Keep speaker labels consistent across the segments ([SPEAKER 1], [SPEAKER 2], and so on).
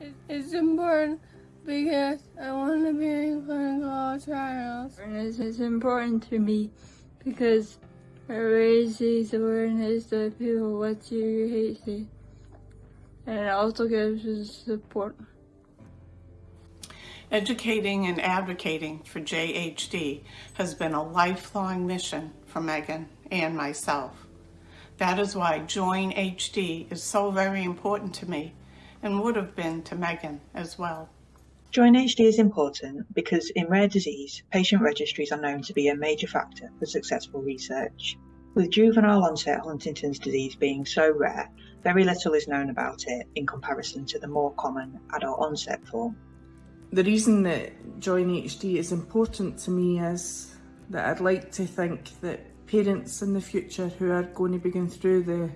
[SPEAKER 1] It- It's important because I want to be in clinical trials.
[SPEAKER 2] Awareness is important to me because it raises awareness that people with JHD and it also gives us support.
[SPEAKER 3] Educating and advocating for JHD has been a lifelong mission for Megan and myself. That is why Join HD is so very important to me and would have been to Megan as well.
[SPEAKER 4] Join HD is important because in rare disease, patient registries are known to be a major factor for successful research. With juvenile onset Huntington's disease being so rare, very little is known about it in comparison to the more common adult onset form.
[SPEAKER 5] The reason that Join HD is important to me is that I'd like to think that parents in the future who are going to be going through the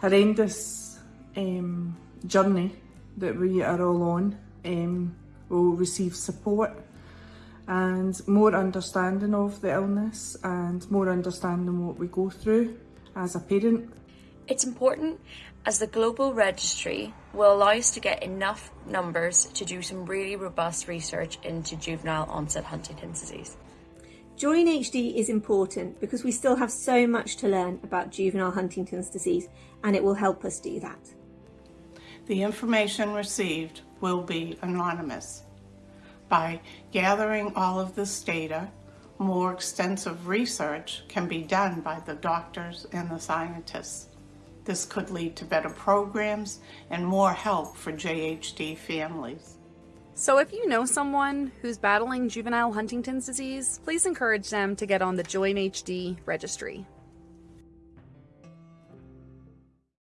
[SPEAKER 5] horrendous um, journey that we are all on um, will receive support and more understanding of the illness and more understanding what we go through as a parent.
[SPEAKER 6] It's important as the global registry will allow us to get enough numbers to do some really robust research into juvenile onset Huntington's disease.
[SPEAKER 7] Join HD is important because we still have so much to learn about juvenile Huntington's disease and it will help us do that.
[SPEAKER 3] The information received will be anonymous. By gathering all of this data, more extensive research can be done by the doctors and the scientists. This could lead to better programs and more help for JHD families.
[SPEAKER 8] So if you know someone who's battling juvenile Huntington's disease, please encourage them to get on the Join HD registry.